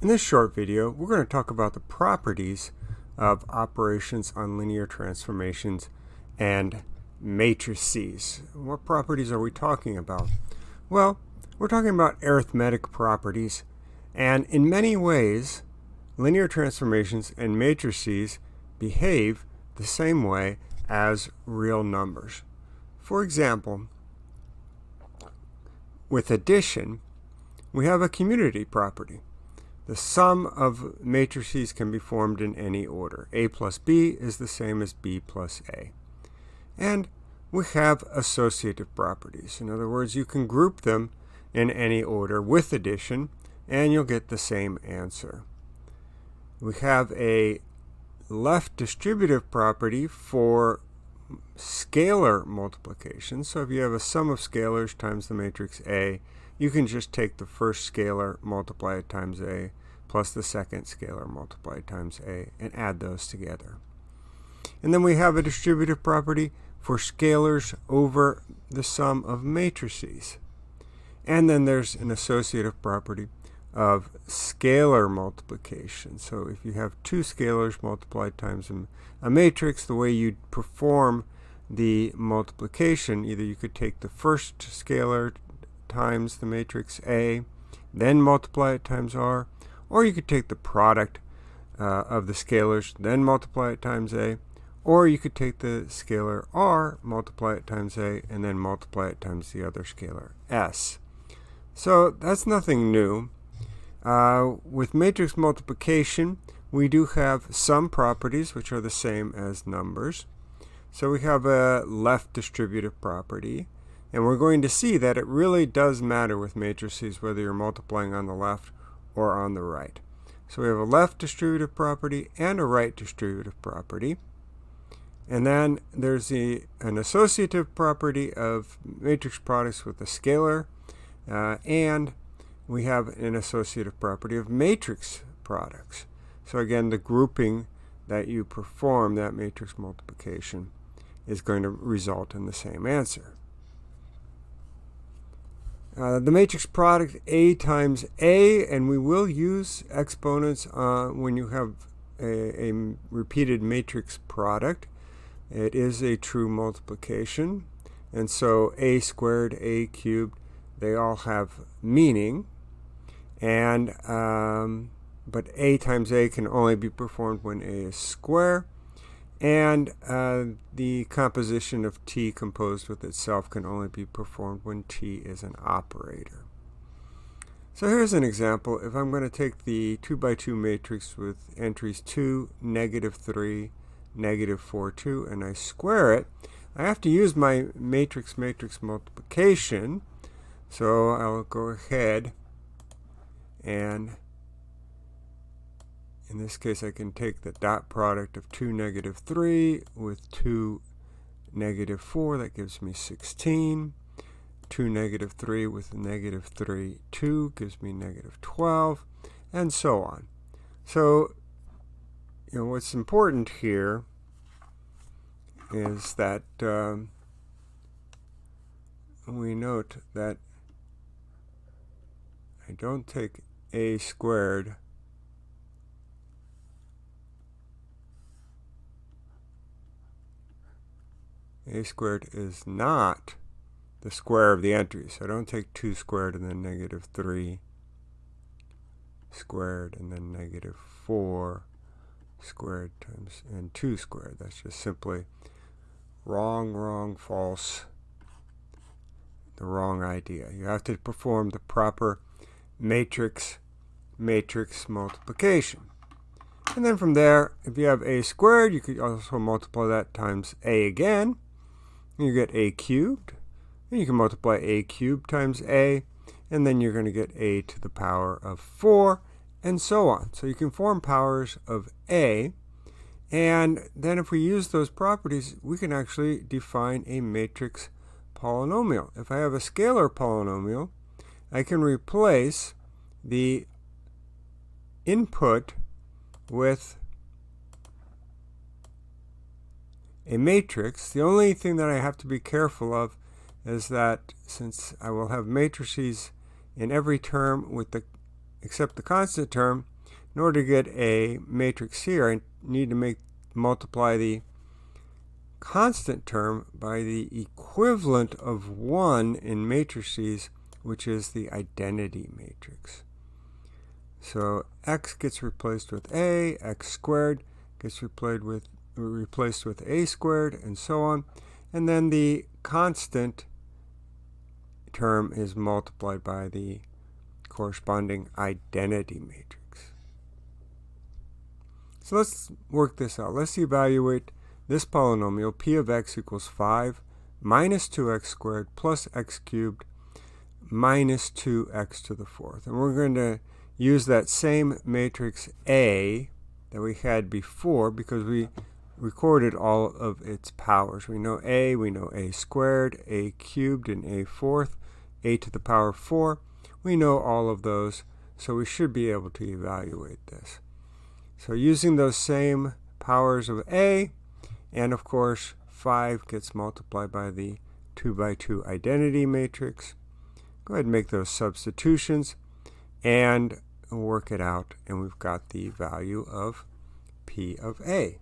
In this short video, we're going to talk about the properties of operations on linear transformations and matrices. What properties are we talking about? Well, we're talking about arithmetic properties, and in many ways, linear transformations and matrices behave the same way as real numbers. For example, with addition, we have a commutative property. The sum of matrices can be formed in any order. A plus B is the same as B plus A. And we have associative properties. In other words, you can group them in any order with addition, and you'll get the same answer. We have a left distributive property for scalar multiplication. So if you have a sum of scalars times the matrix A, you can just take the first scalar, multiply it times A, plus the second scalar multiplied times A, and add those together. And then we have a distributive property for scalars over the sum of matrices. And then there's an associative property of scalar multiplication. So if you have two scalars multiplied times a matrix, the way you'd perform the multiplication, either you could take the first scalar times the matrix A, then multiply it times R, or you could take the product uh, of the scalars, then multiply it times A, or you could take the scalar R, multiply it times A, and then multiply it times the other scalar, S. So that's nothing new. Uh, with matrix multiplication, we do have some properties which are the same as numbers. So we have a left distributive property. And we're going to see that it really does matter with matrices whether you're multiplying on the left or on the right. So we have a left distributive property and a right distributive property. And then there's the, an associative property of matrix products with a scalar. Uh, and we have an associative property of matrix products. So again, the grouping that you perform, that matrix multiplication, is going to result in the same answer. Uh, the matrix product A times A, and we will use exponents uh, when you have a, a, repeated matrix product. It is a true multiplication. And so A squared, A cubed, they all have meaning. And um, but A times A can only be performed when A is square. And uh, the composition of T composed with itself can only be performed when T is an operator. So here's an example. If I'm going to take the 2 by 2 matrix with entries 2, negative 3, negative 4, 2, and I square it, I have to use my matrix-matrix multiplication. So I'll go ahead and in this case, I can take the dot product of 2, negative 3 with 2, negative 4. That gives me 16. 2, negative 3 with negative 3, 2 gives me negative 12, and so on. So, you know, what's important here is that um, we note that I don't take a squared a squared is not the square of the entry. So don't take 2 squared and then negative 3 squared and then negative 4 squared times and 2 squared. That's just simply wrong, wrong, false, the wrong idea. You have to perform the proper matrix matrix multiplication. And then from there, if you have a squared, you could also multiply that times a again you get a cubed. And you can multiply a cubed times a, and then you're going to get a to the power of 4, and so on. So you can form powers of a, and then if we use those properties, we can actually define a matrix polynomial. If I have a scalar polynomial, I can replace the input with a matrix. The only thing that I have to be careful of is that since I will have matrices in every term with the accept the constant term, in order to get a matrix here, I need to make multiply the constant term by the equivalent of 1 in matrices, which is the identity matrix. So x gets replaced with a, x squared gets replaced with, replaced with a squared, and so on. And then the constant term is multiplied by the corresponding identity matrix. So let's work this out. Let's evaluate this polynomial, p of x equals 5 minus 2x squared plus x cubed minus 2x to the fourth. And we're going to use that same matrix A that we had before because we recorded all of its powers. We know A, we know A squared, A cubed, and A fourth, A to the power 4. We know all of those, so we should be able to evaluate this. So using those same powers of A, and of course, 5 gets multiplied by the 2 by 2 identity matrix. Go ahead and make those substitutions and work it out. And we've got the value of P of A.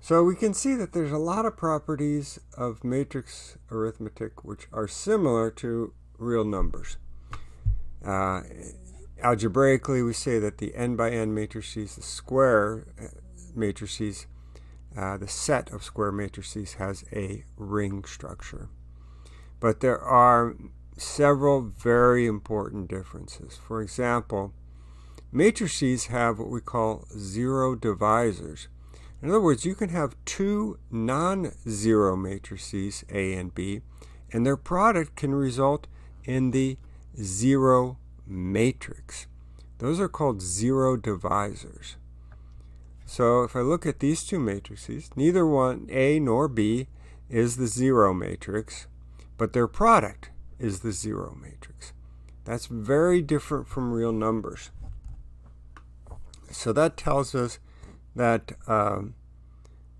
So we can see that there's a lot of properties of matrix arithmetic which are similar to real numbers. Uh, algebraically, we say that the n by n matrices, the square uh, matrices, uh, the set of square matrices has a ring structure. But there are several very important differences. For example, matrices have what we call zero divisors. In other words, you can have two non-zero matrices, A and B, and their product can result in the zero matrix. Those are called zero divisors. So if I look at these two matrices, neither one, A nor B, is the zero matrix, but their product is the zero matrix. That's very different from real numbers. So that tells us that, um,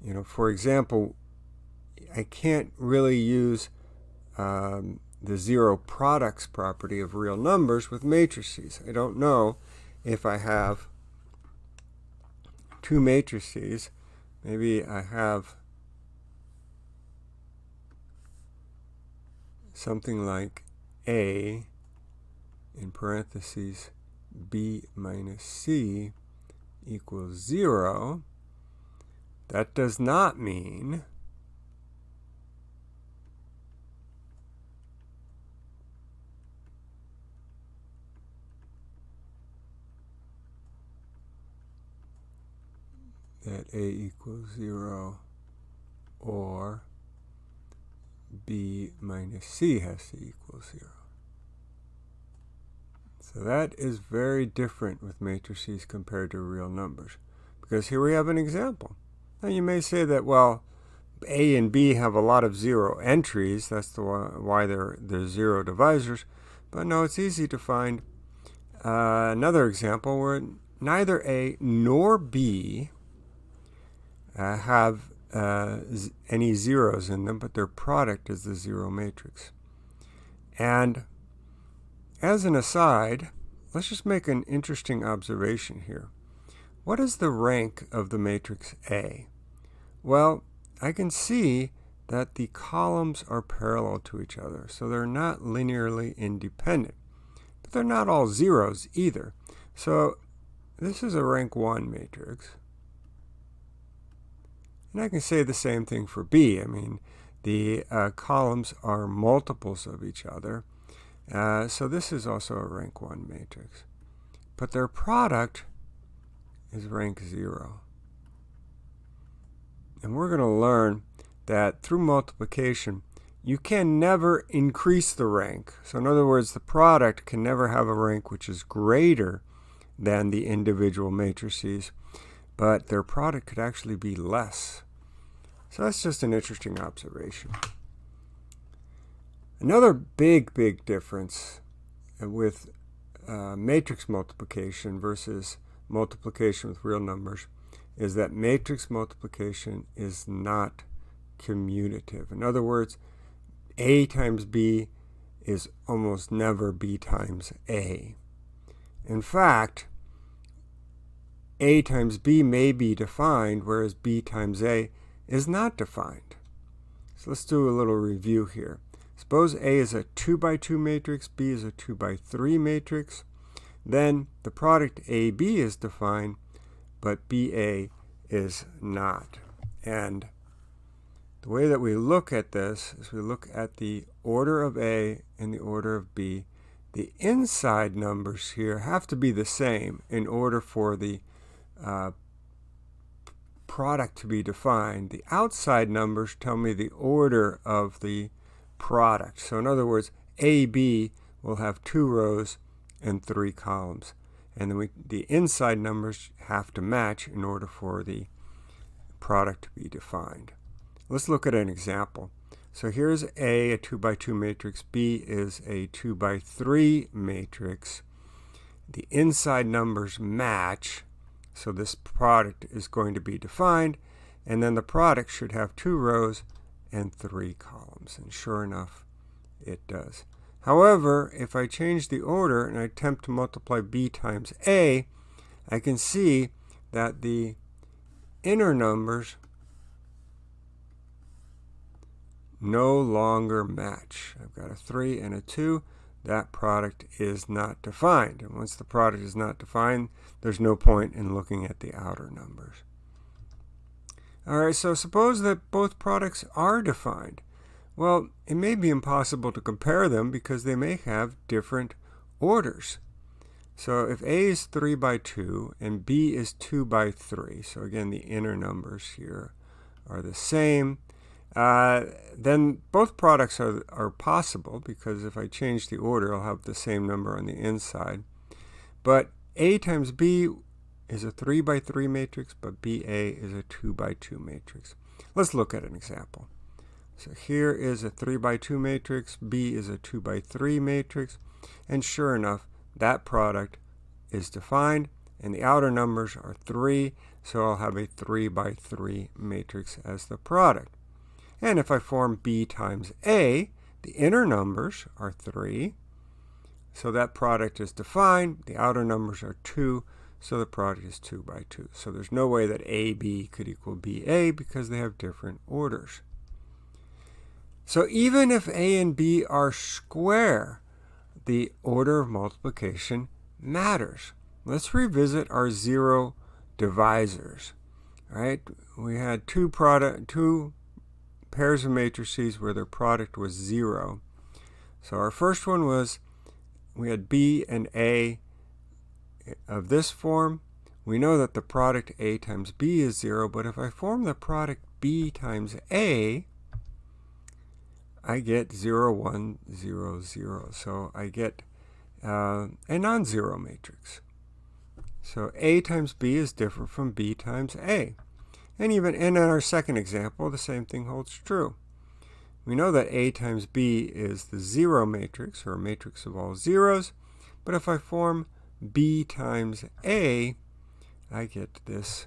you know, for example, I can't really use um, the zero products property of real numbers with matrices. I don't know if I have two matrices. Maybe I have something like A in parentheses B minus C equals 0. That does not mean that a equals 0 or b minus c has to equal 0. So that is very different with matrices compared to real numbers. Because here we have an example. Now you may say that, well, A and B have a lot of zero entries. That's the why they're, they're zero divisors. But no, it's easy to find uh, another example where neither A nor B uh, have uh, any zeros in them, but their product is the zero matrix. And as an aside, let's just make an interesting observation here. What is the rank of the matrix A? Well, I can see that the columns are parallel to each other, so they're not linearly independent. But they're not all zeros either. So this is a rank 1 matrix. And I can say the same thing for B. I mean, the uh, columns are multiples of each other. Uh, so this is also a rank 1 matrix. But their product is rank 0. And we're going to learn that through multiplication, you can never increase the rank. So in other words, the product can never have a rank which is greater than the individual matrices, but their product could actually be less. So that's just an interesting observation. Another big, big difference with uh, matrix multiplication versus multiplication with real numbers is that matrix multiplication is not commutative. In other words, A times B is almost never b times a. In fact, a times b may be defined, whereas b times a is not defined. So let's do a little review here. Suppose A is a 2 by 2 matrix, B is a 2 by 3 matrix. Then the product AB is defined, but BA is not. And the way that we look at this is we look at the order of A and the order of B. The inside numbers here have to be the same in order for the uh, product to be defined. The outside numbers tell me the order of the product. So in other words, AB will have two rows and three columns. And then we, the inside numbers have to match in order for the product to be defined. Let's look at an example. So here's A, a 2 by 2 matrix. B is a 2 by 3 matrix. The inside numbers match, so this product is going to be defined. And then the product should have two rows and three columns. And sure enough, it does. However, if I change the order and I attempt to multiply b times a, I can see that the inner numbers no longer match. I've got a 3 and a 2. That product is not defined. And once the product is not defined, there's no point in looking at the outer numbers. All right, so suppose that both products are defined. Well, it may be impossible to compare them because they may have different orders. So if A is 3 by 2 and B is 2 by 3, so again the inner numbers here are the same, uh, then both products are, are possible because if I change the order I'll have the same number on the inside. But A times B is a 3 by 3 matrix, but BA is a 2 by 2 matrix. Let's look at an example. So here is a 3 by 2 matrix, B is a 2 by 3 matrix, and sure enough, that product is defined, and the outer numbers are 3, so I'll have a 3 by 3 matrix as the product. And if I form B times A, the inner numbers are 3, so that product is defined, the outer numbers are 2, so the product is 2 by 2. So there's no way that AB could equal BA because they have different orders. So even if a and b are square, the order of multiplication matters. Let's revisit our zero divisors. All right, we had two product, two pairs of matrices where their product was zero. So our first one was we had b and a of this form. We know that the product a times b is zero, but if I form the product b times a, I get 0, 1, 0, 0. So I get uh, a non-zero matrix. So A times B is different from B times A. And even in our second example, the same thing holds true. We know that A times B is the zero matrix, or a matrix of all zeros. But if I form B times A, I get this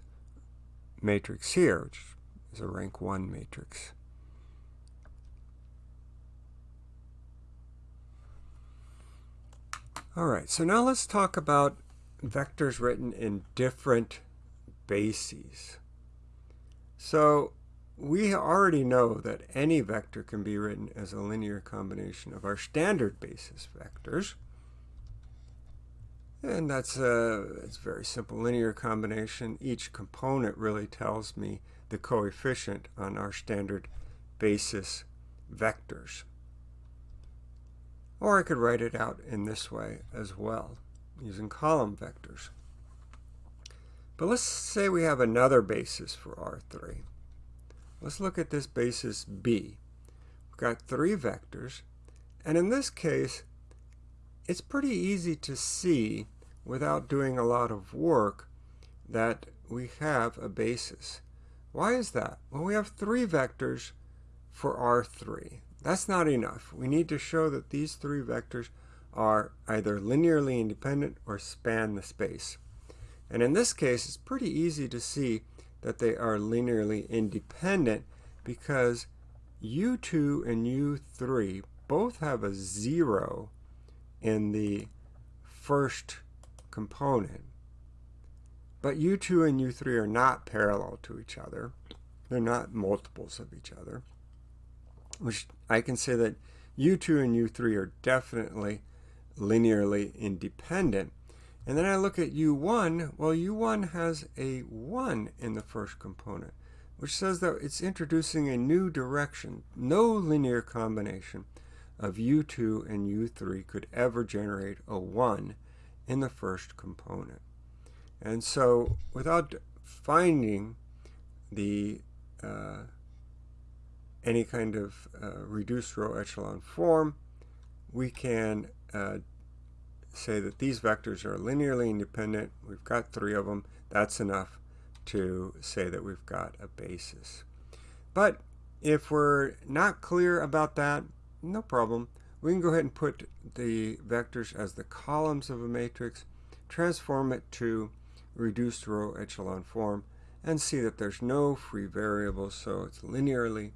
matrix here, which is a rank 1 matrix. All right, so now let's talk about vectors written in different bases. So we already know that any vector can be written as a linear combination of our standard basis vectors. And that's a, it's a very simple linear combination. Each component really tells me the coefficient on our standard basis vectors. Or I could write it out in this way as well, using column vectors. But let's say we have another basis for R3. Let's look at this basis B. We've got three vectors, and in this case, it's pretty easy to see without doing a lot of work that we have a basis. Why is that? Well, we have three vectors for R3. That's not enough. We need to show that these three vectors are either linearly independent or span the space. And in this case, it's pretty easy to see that they are linearly independent because u2 and u3 both have a 0 in the first component. But u2 and u3 are not parallel to each other. They're not multiples of each other. Which I can say that u2 and u3 are definitely linearly independent. And then I look at u1. Well, u1 has a 1 in the first component, which says that it's introducing a new direction. No linear combination of u2 and u3 could ever generate a 1 in the first component. And so without finding the uh, any kind of uh, reduced row echelon form, we can uh, say that these vectors are linearly independent. We've got three of them. That's enough to say that we've got a basis. But if we're not clear about that, no problem. We can go ahead and put the vectors as the columns of a matrix, transform it to reduced row echelon form, and see that there's no free variables, so it's linearly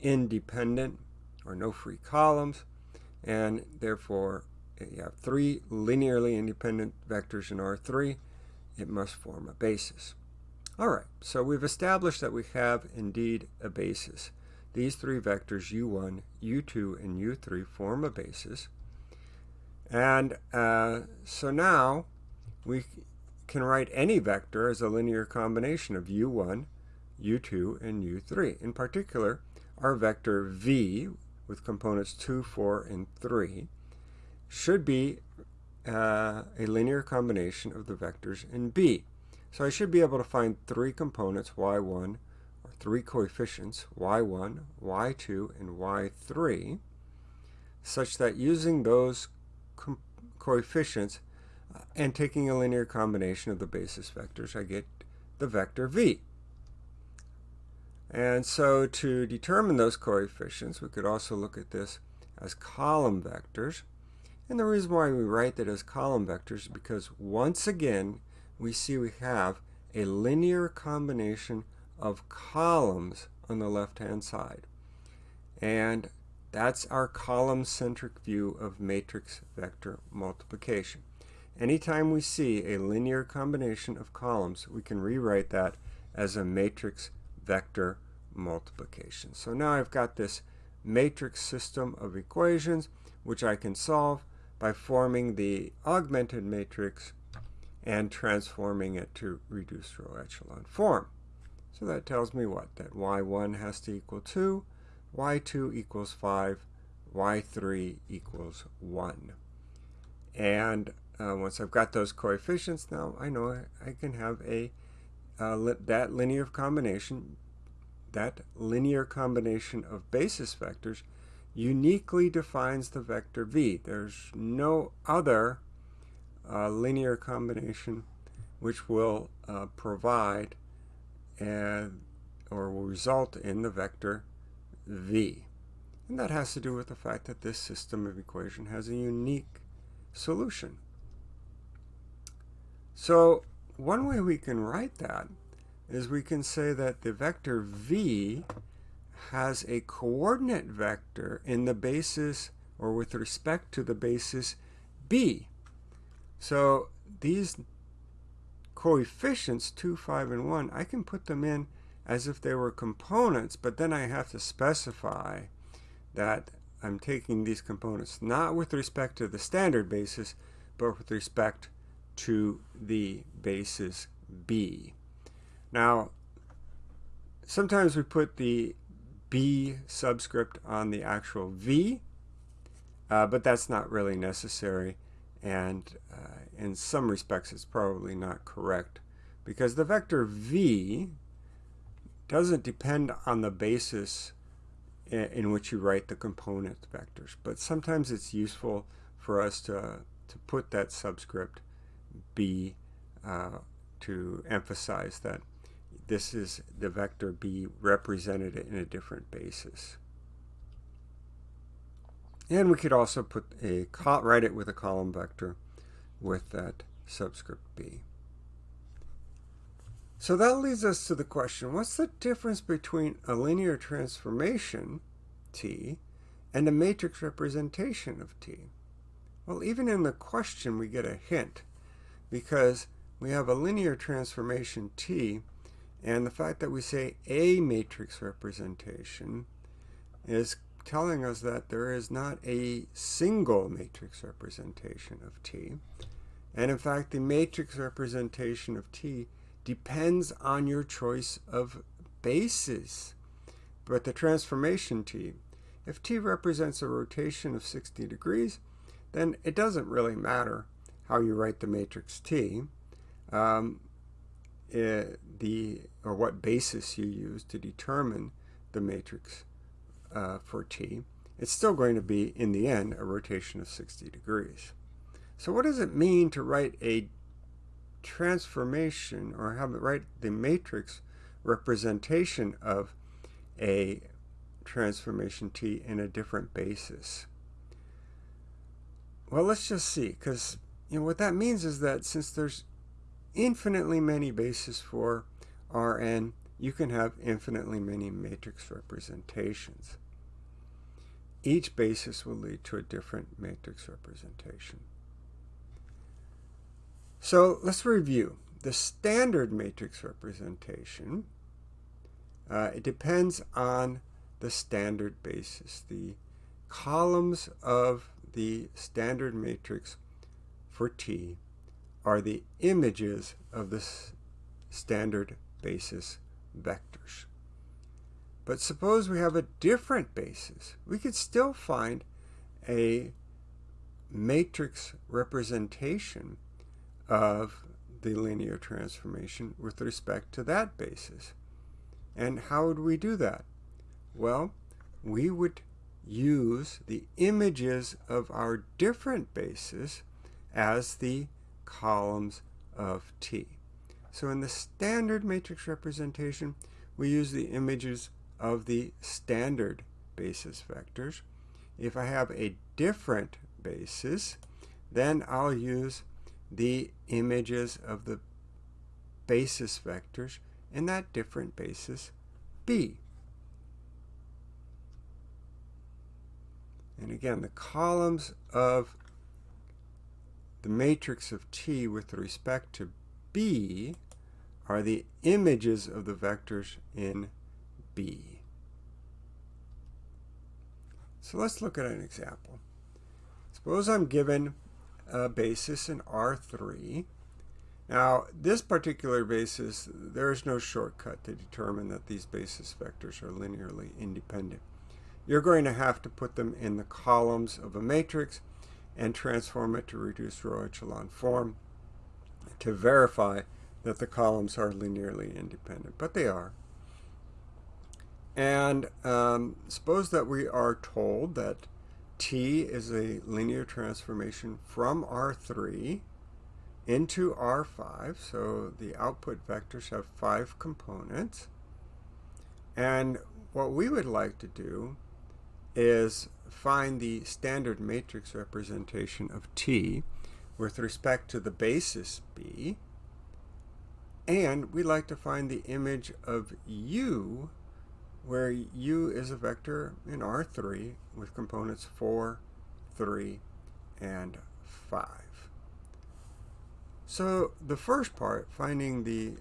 independent, or no free columns, and therefore you have three linearly independent vectors in R3, it must form a basis. All right, so we've established that we have indeed a basis. These three vectors, u1, u2, and u3, form a basis. And uh, so now we can write any vector as a linear combination of u1, u2, and u3. In particular, our vector v, with components 2, 4, and 3, should be uh, a linear combination of the vectors in B. So I should be able to find three components, y1, or three coefficients, y1, y2, and y3, such that using those co coefficients uh, and taking a linear combination of the basis vectors, I get the vector v. And so to determine those coefficients, we could also look at this as column vectors. And the reason why we write that as column vectors is because once again, we see we have a linear combination of columns on the left-hand side. And that's our column-centric view of matrix vector multiplication. Anytime we see a linear combination of columns, we can rewrite that as a matrix vector multiplication. So now I've got this matrix system of equations, which I can solve by forming the augmented matrix and transforming it to reduced row echelon form. So that tells me what? That y1 has to equal 2, y2 equals 5, y3 equals 1. And uh, once I've got those coefficients, now I know I can have a uh, li that linear combination, that linear combination of basis vectors uniquely defines the vector v. There's no other uh, linear combination which will uh, provide and or will result in the vector v. And that has to do with the fact that this system of equation has a unique solution. So one way we can write that is we can say that the vector v has a coordinate vector in the basis or with respect to the basis b. So these coefficients 2, 5, and 1, I can put them in as if they were components, but then I have to specify that I'm taking these components not with respect to the standard basis, but with respect to the basis B. Now, sometimes we put the B subscript on the actual V, uh, but that's not really necessary and uh, in some respects it's probably not correct because the vector v doesn't depend on the basis in, which you write the component vectors but sometimes it's useful for us to, to put that subscript b uh, to emphasize that this is the vector b represented in a different basis. And we could also put a write it with a column vector with that subscript b. So that leads us to the question, what's the difference between a linear transformation, t, and a matrix representation of t. Well, even in the question we get a hint because we have a linear transformation t and the fact that we say a matrix representation is telling us that there is not a single matrix representation of T. And in fact, the matrix representation of T depends on your choice of bases. But the transformation T, if T represents a rotation of 60 degrees, then it doesn't really matter how you write the matrix T. Um, eh, the or what basis you use to determine the matrix uh, for t, it's still going to be, in the end, a rotation of 60 degrees. So what does it mean to write a transformation or have it write the matrix representation of a transformation t in a different basis? Well, let's just see, because you know what that means is that since there's infinitely many bases for Rn, you can have infinitely many matrix representations. Each basis will lead to a different matrix representation. So let's review. The standard matrix representation, uh, it depends on the standard basis. The columns of the standard matrix for T are the images of the standard basis vectors. But suppose we have a different basis. We could still find a matrix representation of the linear transformation with respect to that basis. And how would we do that? Well, we would use the images of our different bases as the columns of T. So in the standard matrix representation, we use the images of the standard basis vectors. If I have a different basis, then I'll use the images of the basis vectors in that different basis B. And again, the columns of the matrix of T with respect to B are the images of the vectors in B. So let's look at an example. Suppose I'm given a basis in R3. Now, this particular basis, there is no shortcut to determine that these basis vectors are linearly independent. You're going to have to put them in the columns of a matrix and transform it to reduced row echelon form to verify that the columns are linearly independent, but they are. And um, suppose that we are told that T is a linear transformation from R3 into R5. So the output vectors have five components. And what we would like to do is find the standard matrix representation of T with respect to the basis B. And we'd like to find the image of U, where U is a vector in R3 with components 4, 3, and 5. So the first part, finding the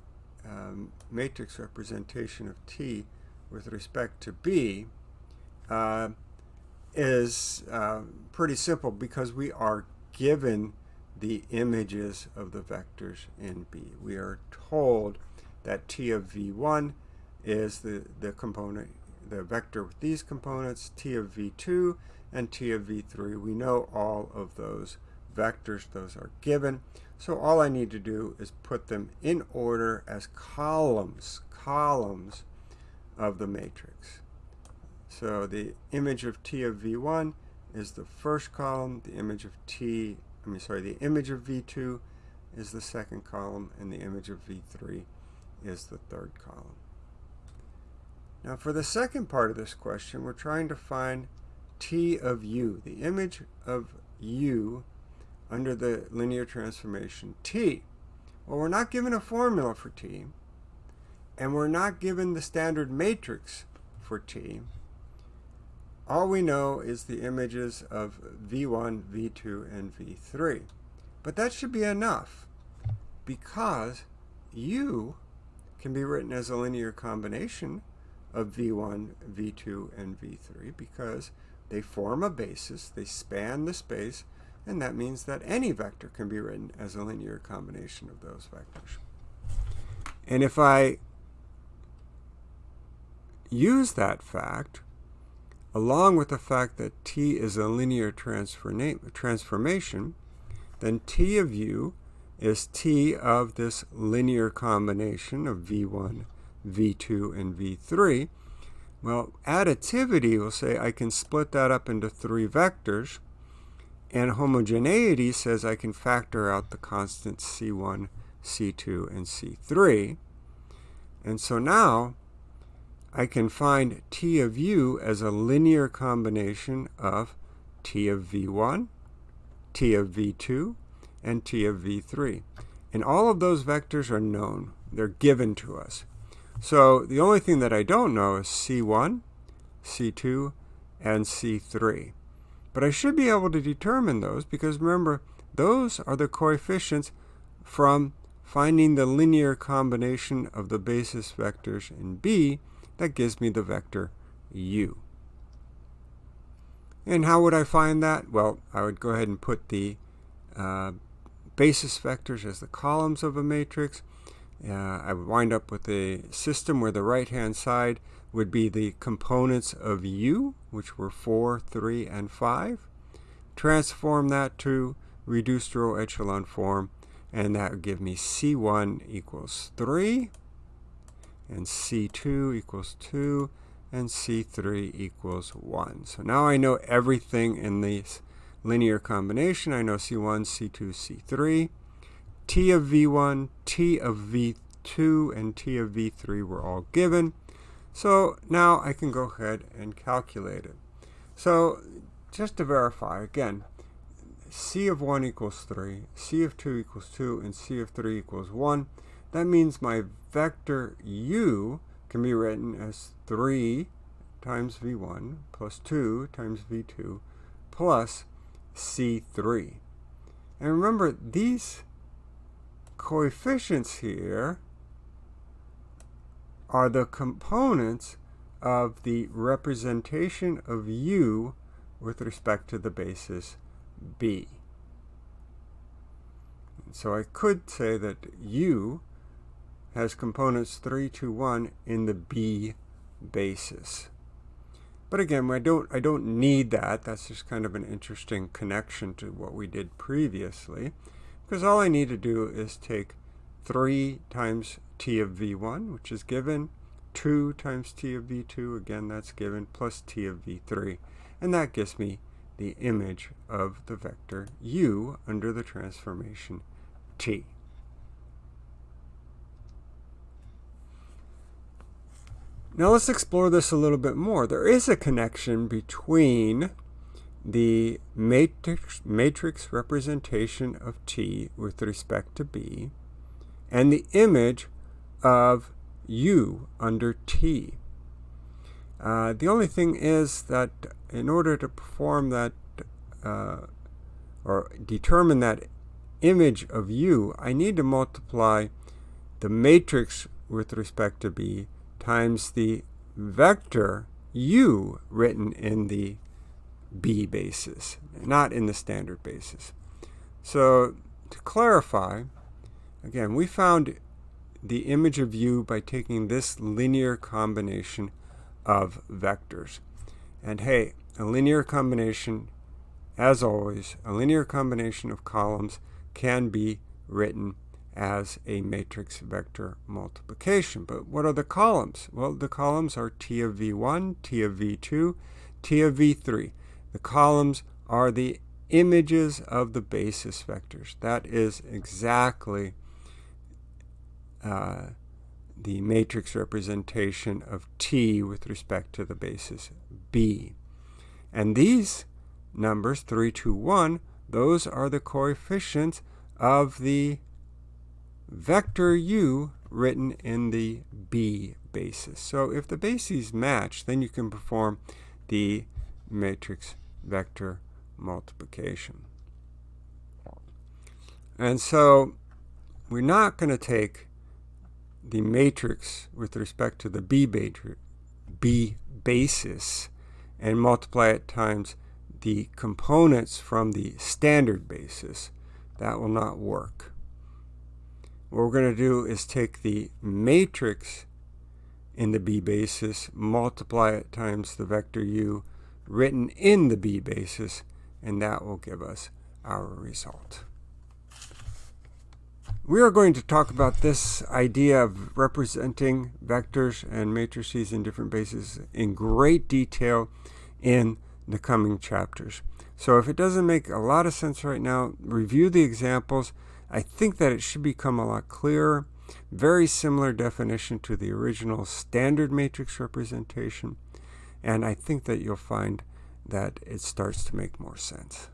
um, matrix representation of T with respect to B, uh, is uh, pretty simple because we are given the images of the vectors in B. We are told that T of V1 is the, the component, the vector with these components, T of V2 and T of V3. We know all of those vectors, those are given. So all I need to do is put them in order as columns, columns of the matrix. So the image of T of V1 is the first column, the image of T I mean, sorry, the image of V2 is the second column, and the image of V3 is the third column. Now for the second part of this question, we're trying to find T of U, the image of U under the linear transformation T. Well, we're not given a formula for T, and we're not given the standard matrix for T. all we know is the images of V1, V2, and V3. But that should be enough because U can be written as a linear combination of V1, V2, and V3 because they form a basis, they span the space, and that means that any vector can be written as a linear combination of those vectors. And if I use that fact, along with the fact that T is a linear transformation, then T of U is T of this linear combination of V1, V2, and V3. Well, additivity will say I can split that up into three vectors, and homogeneity says I can factor out the constants C1, C2, and C3. And so now I can find T of U as a linear combination of T of V1, T of V2, and T of V3. And all of those vectors are known. They're given to us. So the only thing that I don't know is C1, C2, and C3. But I should be able to determine those because remember, those are the coefficients from finding the linear combination of the basis vectors in B that gives me the vector u. And how would I find that? Well, I would go ahead and put the uh, basis vectors as the columns of a matrix. Uh, I would wind up with a system where the right-hand side would be the components of u, which were 4, 3, and 5. Transform that to reduced row echelon form, and that would give me C1 equals 3 and C2 equals 2, and C3 equals 1. So now I know everything in this linear combination. I know C1, C2, C3. T of V1, T of V2, and T of V3 were all given. So now I can go ahead and calculate it. So just to verify, again, C of 1 equals 3, C of 2 equals 2, and C of 3 equals 1. That means my vector u can be written as 3 times v1 plus 2 times v2 plus c3. And remember, these coefficients here are the components of the representation of u with respect to the basis b. So I could say that u has components 3, 2, 1 in the B basis. But again, I don't, I don't need that. That's just kind of an interesting connection to what we did previously. Because all I need to do is take 3 times t of v1, which is given, 2 times t of v2, again that's given, plus t of v3. And that gives me the image of the vector u under the transformation t. Now let's explore this a little bit more. There is a connection between the matrix, matrix representation of T with respect to B and the image of U under T. Uh, the only thing is that in order to perform that uh, or determine that image of U, I need to multiply the matrix with respect to B times the vector u written in the b basis, not in the standard basis. So to clarify, again, we found the image of u by taking this linear combination of vectors. And hey, a linear combination, as always, a linear combination of columns can be written as a matrix vector multiplication. But what are the columns? Well, the columns are T of V1, T of V2, T of V3. The columns are the images of the basis vectors. That is exactly uh, the matrix representation of T with respect to the basis B. And these numbers, 3, 2, 1, those are the coefficients of the vector u written in the b basis. So if the bases match, then you can perform the matrix vector multiplication. And so we're not going to take the matrix with respect to the B, B basis and multiply it times the components from the standard basis. That will not work. What we're going to do is take the matrix in the B basis, multiply it times the vector u written in the B basis, and that will give us our result. We are going to talk about this idea of representing vectors and matrices in different bases in great detail in the coming chapters. So if it doesn't make a lot of sense right now, review the examples. I think that it should become a lot clearer. Very similar definition to the original standard matrix representation. And I think that you'll find that it starts to make more sense.